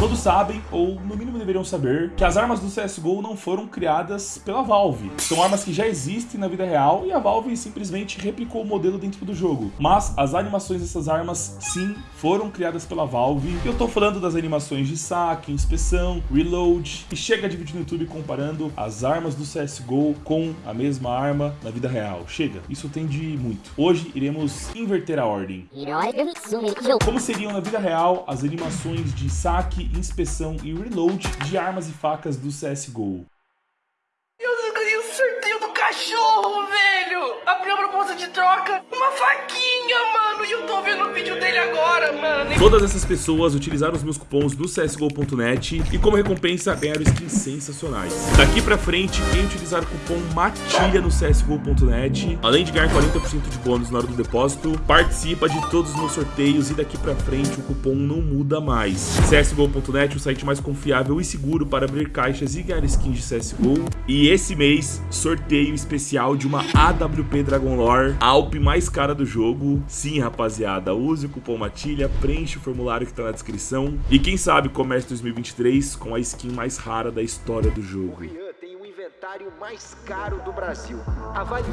Todos sabem, ou no mínimo deveriam saber, que as armas do CSGO não foram criadas pela Valve. São armas que já existem na vida real e a Valve simplesmente replicou o modelo dentro do jogo. Mas as animações dessas armas, sim, foram criadas pela Valve. E eu tô falando das animações de saque, inspeção, reload, e chega de vídeo no YouTube comparando as armas do CSGO com a mesma arma na vida real. Chega, isso tem de muito. Hoje iremos inverter a ordem. Como seriam na vida real as animações de saque, inspeção e reload de armas e facas do CSGO? Eu ganhei o sorteio do cachorro, velho! Abri a proposta de troca, uma faquinha, mano! E eu tô vendo o vídeo dele agora, mano! Todas essas pessoas utilizaram os meus cupons do CSGO.net e como recompensa ganharam skins sensacionais. Daqui pra frente, quem utilizar o cupom MATILHA no CSGO.net, além de ganhar 40% de bônus na hora do depósito, participa de todos os meus sorteios e daqui pra frente o cupom não muda mais. CSGO.net, o site mais confiável e seguro para abrir caixas e ganhar skins de CSGO. E esse mês, sorteio especial de uma AWP Dragon Lore, a mais cara do jogo. Sim, rapaziada, use o cupom MATILHA, preenche o formulário que tá na descrição. E quem sabe comece 2023 com a skin mais rara da história do jogo. Rian tem o inventário mais caro do Brasil. Avalie.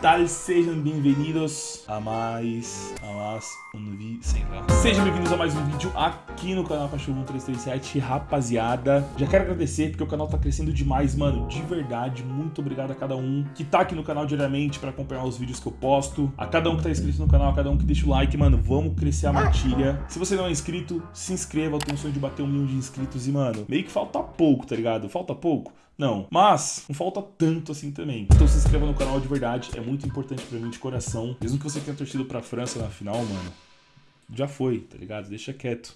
Tal? Sejam bem-vindos a mais, a mais um vídeo, sei lá. Sejam bem-vindos a mais um vídeo aqui no canal Cachorro 1337, rapaziada. Já quero agradecer porque o canal tá crescendo demais, mano, de verdade. Muito obrigado a cada um que tá aqui no canal diariamente pra acompanhar os vídeos que eu posto. A cada um que tá inscrito no canal, a cada um que deixa o like, mano, vamos crescer a matilha. Se você não é inscrito, se inscreva, eu tenho um sonho de bater um milhão de inscritos e, mano, meio que falta pouco, tá ligado? Falta pouco? Não, mas não falta tanto assim também. Então se inscreva no canal de verdade, é muito importante pra mim de coração. Mesmo que você tenha torcido pra França na final, mano, já foi, tá ligado? Deixa quieto.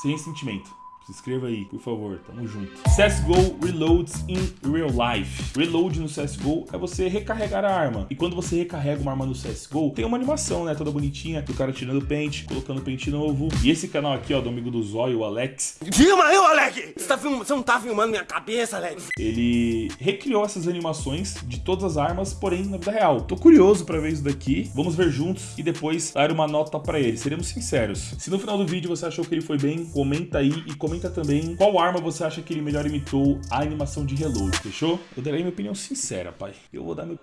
Sem sentimento. Se inscreva aí, por favor, tamo junto. CSGO Reloads in Real Life. Reload no CSGO é você recarregar a arma. E quando você recarrega uma arma no CSGO, tem uma animação, né, toda bonitinha, do cara tirando pente, colocando pente novo. E esse canal aqui, ó, do amigo do Zóio, o Alex, Filma eu, Alec! Você, tá film... Você não tá filmando minha cabeça, Alec? ele recriou essas animações de todas as armas, porém na vida real. Tô curioso pra ver isso daqui. Vamos ver juntos e depois dar uma nota pra ele. Seremos sinceros. Se no final do vídeo você achou que ele foi bem, comenta aí e comenta também qual arma você acha que ele melhor imitou a animação de reload, fechou? Eu darei minha opinião sincera, pai. Eu vou dar meu...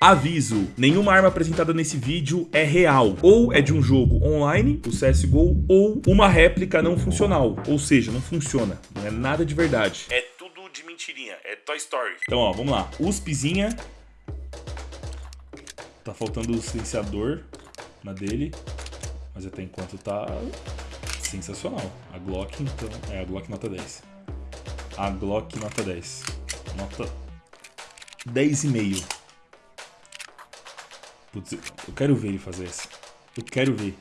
Aviso, nenhuma arma apresentada nesse vídeo é real. Ou é de um jogo online, o CSGO, ou uma réplica não funcional. Ou seja, não funciona. Não é nada de verdade. É tudo de mentirinha. É Toy Story. Então, ó, vamos lá. USPzinha. Tá faltando o silenciador na dele. Mas até enquanto tá sensacional. A Glock, então... É, a Glock nota 10. A Glock nota 10. Nota 10,5. Putz, eu quero ver ele fazer essa. Eu quero ver.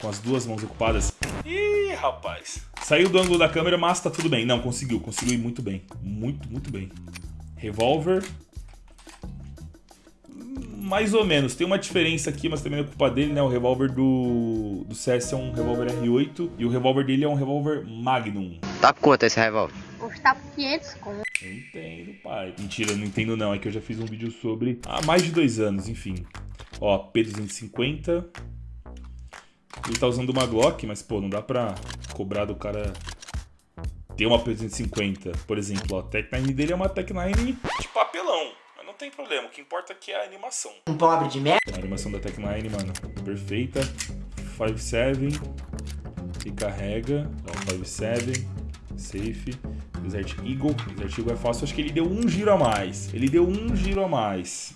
Com as duas mãos ocupadas. Ih, rapaz. Saiu do ângulo da câmera, mas tá tudo bem. Não, conseguiu. Conseguiu ir muito bem. Muito, muito bem. Revolver. Mais ou menos. Tem uma diferença aqui, mas também é culpa dele, né? O revólver do, do CS é um revólver R8 e o revólver dele é um revólver Magnum. Tá quanto esse revólver? Custar por 500 conto. Eu entendo, pai. Mentira, não entendo não. É que eu já fiz um vídeo sobre há mais de dois anos, enfim. Ó, P250. Ele tá usando uma Glock, mas, pô, não dá pra cobrar do cara ter uma P250. Por exemplo, ó, a Tech 9 dele é uma Tech 9 de papelão. Tem problema. O que importa aqui é a animação. Um pobre de merda? A animação da Tech 9, mano, perfeita. 5.7. E carrega. Ó, 5.7. Safe. Desert Eagle. Desert Eagle é fácil. Acho que ele deu um giro a mais. Ele deu um giro a mais.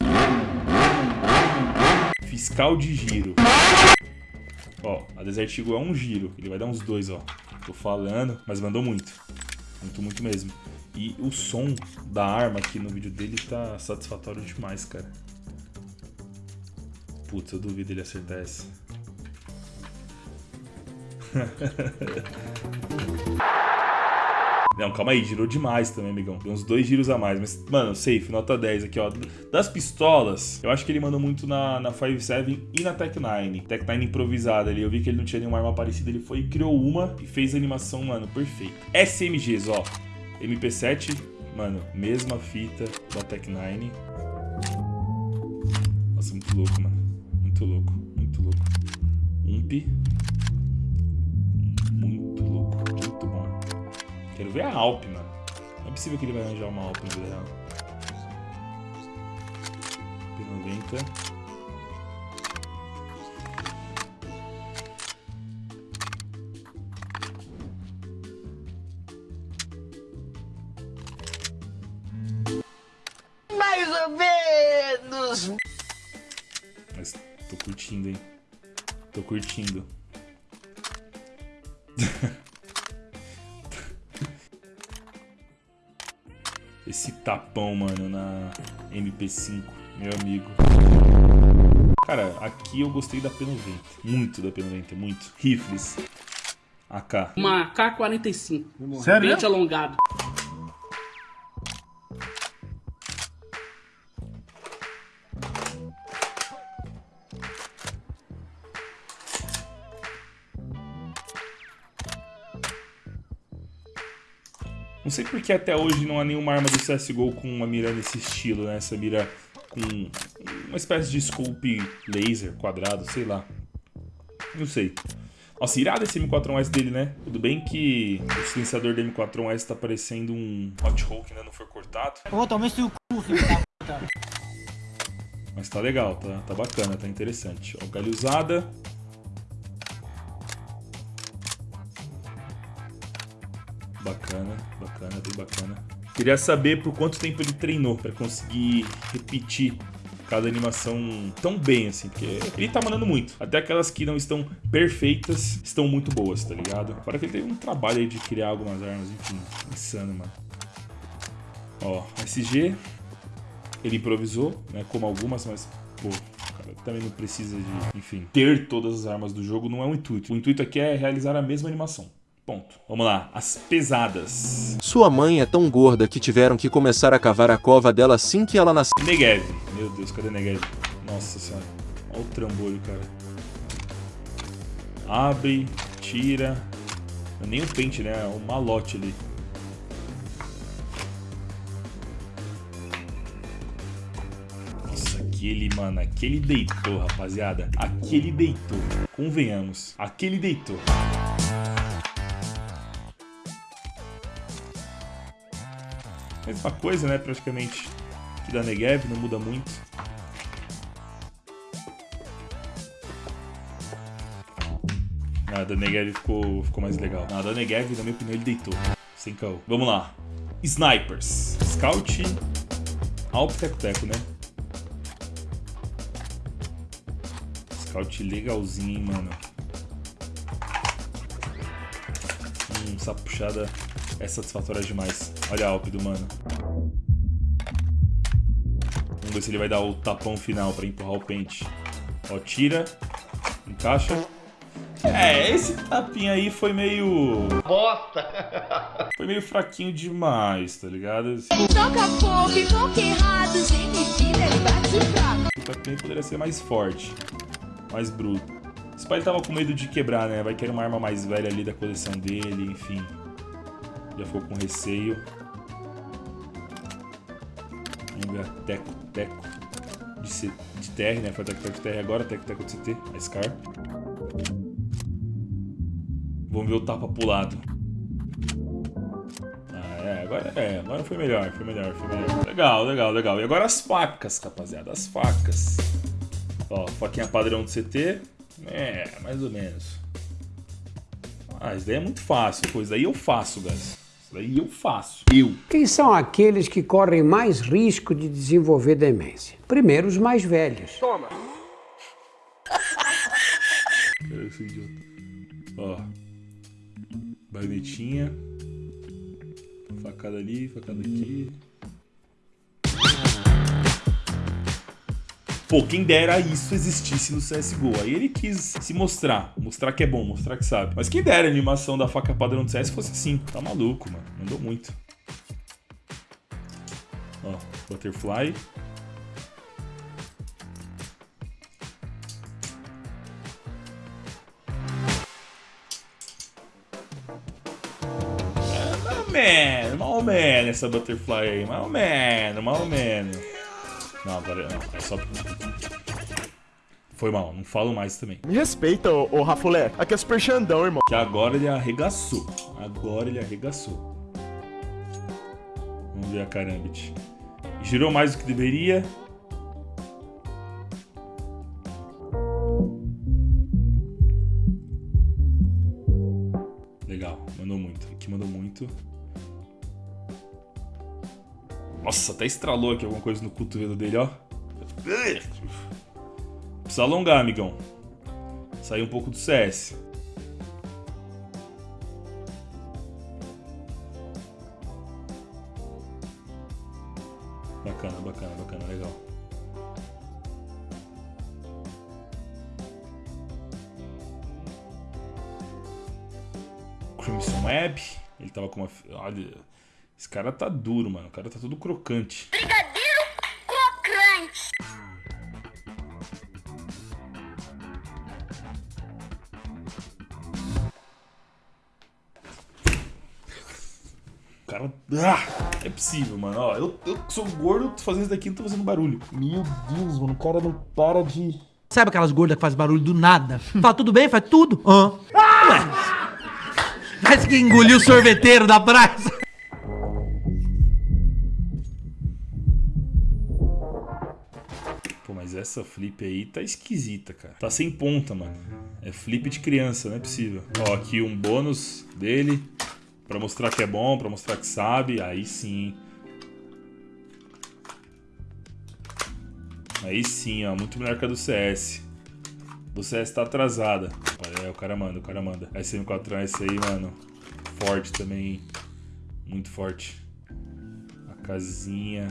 Fiscal de giro. Ó, a Desert Eagle é um giro. Ele vai dar uns dois, ó. Tô falando, mas mandou muito. Muito, muito mesmo. E o som da arma aqui no vídeo dele tá satisfatório demais, cara. Putz, eu duvido ele acertar essa. Não, calma aí, girou demais também, amigão. Deu uns dois giros a mais. Mas, mano, safe, nota 10 aqui, ó. Das pistolas, eu acho que ele mandou muito na, na 5.7 e na Tech 9. Tech 9 improvisada ali. Eu vi que ele não tinha nenhuma arma parecida. Ele foi e criou uma e fez a animação, mano, perfeita. SMGs, ó. MP7, mano, mesma fita da Tech 9. Nossa, muito louco, mano. Muito louco, muito louco. Ump. Quero ver a Alp, mano. Não é possível que ele vai arranjar uma Alp no vida real. P90. Mais ou menos. Mas tô curtindo, hein? Tô curtindo. Esse tapão, mano, na MP5, meu amigo. Cara, aqui eu gostei da P90. Muito da P90, muito. Rifles. AK. Uma K-45. Sério? Pente alongado. Não sei porque até hoje não há nenhuma arma do CSGO com uma mira nesse estilo, né? Essa mira com uma espécie de scope laser, quadrado, sei lá. Não sei. Nossa, irado esse M4A1S dele, né? Tudo bem que o silenciador do M4A1S tá parecendo um hot hole que ainda não foi cortado. Ô, toma esse cu, filho da puta. Mas tá legal, tá, tá bacana, tá interessante. Ó, galho usada. Bacana, bacana, bem bacana. Queria saber por quanto tempo ele treinou pra conseguir repetir cada animação tão bem, assim, porque ele tá mandando muito. Até aquelas que não estão perfeitas estão muito boas, tá ligado? Fora que ele teve um trabalho aí de criar algumas armas, enfim, insano, mano. Ó, SG, ele improvisou, né, como algumas, mas, pô, cara também não precisa de, enfim, ter todas as armas do jogo não é o intuito. O intuito aqui é realizar a mesma animação. Ponto. Vamos lá, as pesadas. Sua mãe é tão gorda que tiveram que começar a cavar a cova dela assim que ela nasceu. Negev. Meu Deus, cadê Negev? Nossa senhora. Olha o trambolho, cara. Abre, tira. Não é nem o pente, né? É o malote ali. Nossa, aquele, mano, aquele deitou, rapaziada. Aquele deitou. Convenhamos. Aquele deitou. Mesma coisa, né, praticamente. Que da Negev, não muda muito. Ah, da Negev ficou, ficou mais legal. Ah, da Negev, na minha opinião, ele deitou. Sem caô. Vamos lá. Snipers. Scout. Alp Teco Teco, né? Scout legalzinho, hein, mano. Hum, essa puxada é satisfatória demais. Olha a Alp do mano. Vamos ver se ele vai dar o tapão final pra empurrar o pente. Ó, tira. Encaixa. É, esse tapinha aí foi meio... Bosta! Foi meio fraquinho demais, tá ligado? Toca e pouco errado, sem medida, ele bate fraco. O tapinha poderia ser mais forte. Mais bruto. Esse pai tava com medo de quebrar, né? Vai querer uma arma mais velha ali da coleção dele, enfim. Já ficou com receio. Vamos ver a Teco Teco de, C, de TR, né? Foi a Teco Teco de TR agora, Teco Teco de CT, a Scar. Vamos ver o tapa pro lado. Ah, é, agora é, agora foi melhor, foi melhor, foi melhor. Legal, legal, legal. E agora as facas, rapaziada, as facas. Ó, faquinha padrão do CT. É, mais ou menos. Ah, isso daí é muito fácil, pô. Isso daí eu faço, guys. Isso daí eu faço. Eu. Quem são aqueles que correm mais risco de desenvolver demência? Primeiro, os mais velhos. Cara, esse idiota. Ó. Baionetinha. Facada ali, facada aqui. Pô, quem dera isso existisse no CSGO. Aí ele quis se mostrar, mostrar que é bom, mostrar que sabe. Mas quem dera a animação da faca padrão do CS fosse assim. Tá maluco, mano. Mandou muito. Ó, Butterfly. É, mal ou menos essa Butterfly aí. Mal menos, mal menos. Não, agora não. É só... Foi mal, não falo mais também. Me respeita, ô, ô Rafulé. Aqui é Super Xandão, irmão. Que agora ele arregaçou. Agora ele arregaçou. Vamos ver a Karambit. Girou mais do que deveria. Legal, mandou muito. Aqui mandou muito. Nossa, até estralou aqui alguma coisa no cotovelo dele, ó. Precisa alongar, amigão. Sair um pouco do CS. Bacana, bacana, bacana, legal. Crimson Web. Ele tava com uma. Olha. Esse cara tá duro, mano. O cara tá todo crocante. Brigadeiro crocante. O cara. Ah, é possível, mano. Ó, eu, eu sou gordo, tô fazendo isso daqui e não tô fazendo barulho. Meu Deus, mano. O cara não para de. Sabe aquelas gordas que faz barulho do nada? Fala tudo bem? Faz tudo. Hã? Ué. Parece que engoliu o sorveteiro da praça. Essa flip aí tá esquisita, cara. Tá sem ponta, mano. É flip de criança, não é possível. Ó, aqui um bônus dele. Pra mostrar que é bom, pra mostrar que sabe. Aí sim. Aí sim, ó. Muito melhor que a do CS. Do CS tá atrasada. É, o cara manda, o cara manda. SM4 essa aí, mano. Forte também. Muito forte. A casinha.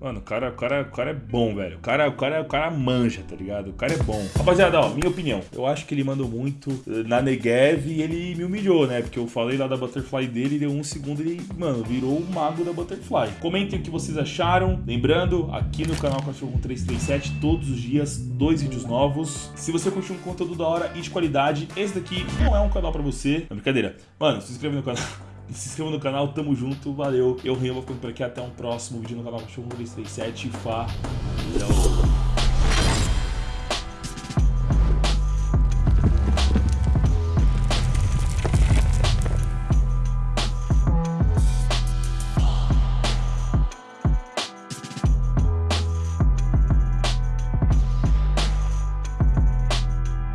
Mano, o cara, o, cara, o cara é bom, velho. O cara, o, cara, o cara manja, tá ligado? O cara é bom. Rapaziada, ó, minha opinião. Eu acho que ele mandou muito eh, na Negev e ele me humilhou, né? Porque eu falei lá da Butterfly dele deu um segundo e ele, mano, virou o mago da Butterfly. Comentem o que vocês acharam. Lembrando, aqui no canal Cachorro 337, todos os dias, dois vídeos novos. Se você curtiu um conteúdo da hora e de qualidade, esse daqui não é um canal pra você. Não, brincadeira. Mano, se inscreve no canal. Se inscreva no canal, tamo junto, valeu. Eu, vou ficando por aqui. Até um próximo vídeo no canal Cachorro 337. Falou.